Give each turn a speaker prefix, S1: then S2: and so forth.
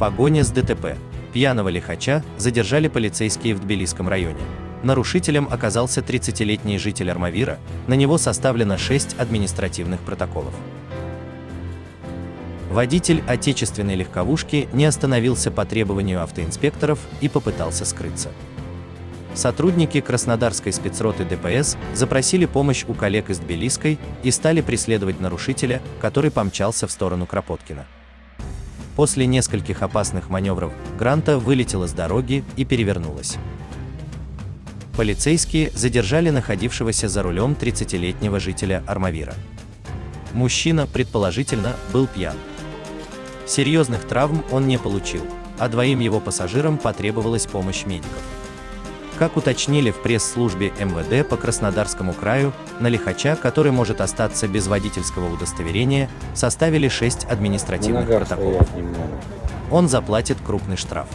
S1: Погоня с ДТП. Пьяного лихача задержали полицейские в Тбилисском районе. Нарушителем оказался 30-летний житель Армавира, на него составлено 6 административных протоколов. Водитель отечественной легковушки не остановился по требованию автоинспекторов и попытался скрыться. Сотрудники Краснодарской спецроты ДПС запросили помощь у коллег из Тбилисской и стали преследовать нарушителя, который помчался в сторону Кропоткина. После нескольких опасных маневров Гранта вылетела с дороги и перевернулась. Полицейские задержали находившегося за рулем 30-летнего жителя Армавира. Мужчина, предположительно, был пьян. Серьезных травм он не получил, а двоим его пассажирам потребовалась помощь медиков. Как уточнили в пресс-службе МВД по Краснодарскому краю, на лихача, который может остаться без водительского удостоверения, составили 6 административных протоколов. Он заплатит крупный штраф.